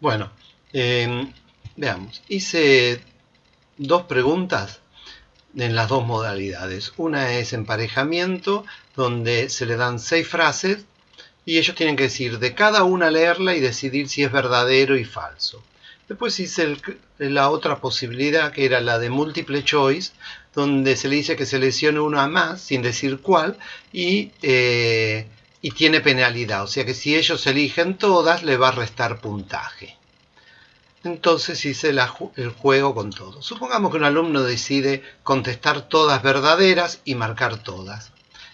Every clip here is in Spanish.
Bueno, eh, veamos. Hice dos preguntas en las dos modalidades. Una es emparejamiento, donde se le dan seis frases y ellos tienen que decir de cada una leerla y decidir si es verdadero y falso. Después hice la otra posibilidad, que era la de multiple choice, donde se le dice que seleccione una más, sin decir cuál, y, eh, y tiene penalidad. O sea que si ellos eligen todas, le va a restar puntaje. Entonces hice el juego con todo. Supongamos que un alumno decide contestar todas verdaderas y marcar todas.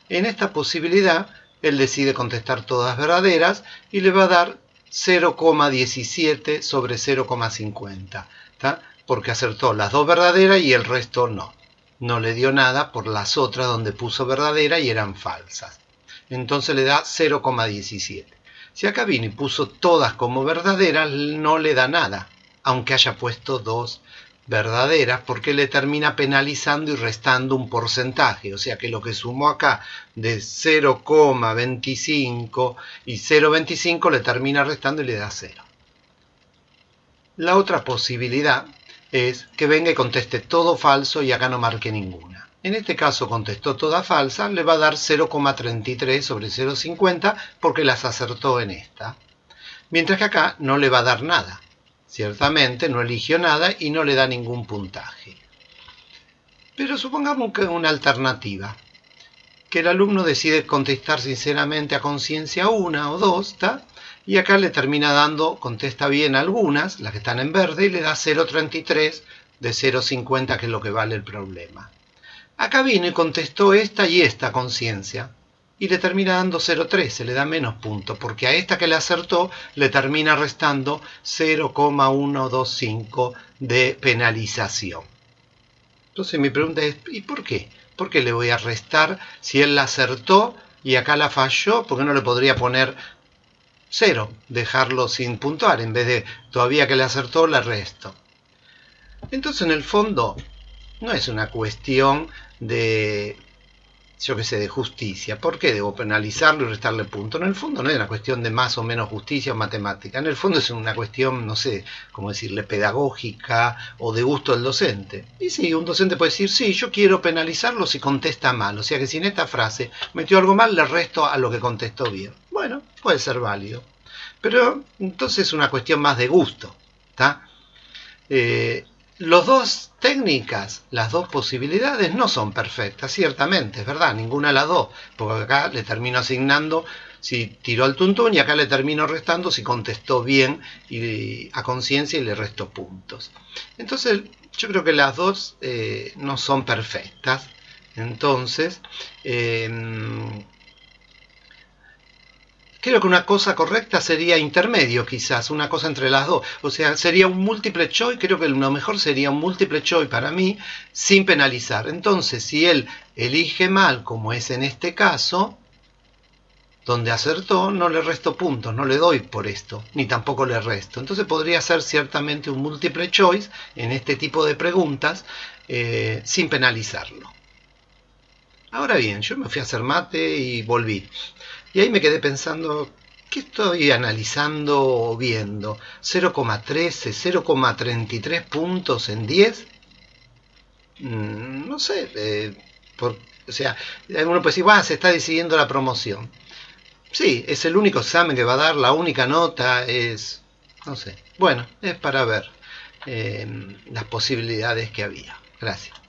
En esta posibilidad, él decide contestar todas verdaderas y le va a dar 0,17 sobre 0,50. Porque acertó las dos verdaderas y el resto no. No le dio nada por las otras donde puso verdadera y eran falsas. Entonces le da 0,17. Si acá vino y puso todas como verdaderas, no le da nada aunque haya puesto dos verdaderas, porque le termina penalizando y restando un porcentaje. O sea que lo que sumó acá de 0,25 y 0,25 le termina restando y le da 0. La otra posibilidad es que venga y conteste todo falso y acá no marque ninguna. En este caso contestó toda falsa, le va a dar 0,33 sobre 0,50 porque las acertó en esta. Mientras que acá no le va a dar nada Ciertamente no eligió nada y no le da ningún puntaje. Pero supongamos que una alternativa, que el alumno decide contestar sinceramente a conciencia una o dos, y acá le termina dando, contesta bien algunas, las que están en verde, y le da 0.33 de 0.50, que es lo que vale el problema. Acá vino y contestó esta y esta conciencia y le termina dando 0,3, se le da menos puntos, porque a esta que le acertó le termina restando 0,125 de penalización. Entonces mi pregunta es, ¿y por qué? ¿Por qué le voy a restar si él la acertó y acá la falló? ¿Por qué no le podría poner 0, dejarlo sin puntuar, en vez de todavía que le acertó, le resto? Entonces en el fondo no es una cuestión de yo sé, de justicia. ¿Por qué debo penalizarlo y restarle puntos? En el fondo no es una cuestión de más o menos justicia o matemática. En el fondo es una cuestión, no sé, cómo decirle, pedagógica o de gusto del docente. Y sí, un docente puede decir, sí, yo quiero penalizarlo si contesta mal. O sea que si en esta frase metió algo mal, le resto a lo que contestó bien. Bueno, puede ser válido. Pero entonces es una cuestión más de gusto. ¿está? Eh, los dos técnicas, las dos posibilidades no son perfectas, ciertamente, es verdad, ninguna de las dos, porque acá le termino asignando si tiró al tuntún y acá le termino restando si contestó bien y, a conciencia y le resto puntos. Entonces, yo creo que las dos eh, no son perfectas. Entonces, eh, Creo que una cosa correcta sería intermedio, quizás, una cosa entre las dos. O sea, sería un múltiple choice, creo que lo mejor sería un múltiple choice para mí, sin penalizar. Entonces, si él elige mal, como es en este caso, donde acertó, no le resto puntos, no le doy por esto, ni tampoco le resto. Entonces podría ser ciertamente un múltiple choice en este tipo de preguntas, eh, sin penalizarlo. Ahora bien, yo me fui a hacer mate y volví. Y ahí me quedé pensando, ¿qué estoy analizando o viendo? ¿0,13, 0,33 puntos en 10? Mm, no sé, eh, o sea, uno puede decir, va, se está decidiendo la promoción. Sí, es el único examen que va a dar, la única nota es, no sé, bueno, es para ver eh, las posibilidades que había. Gracias.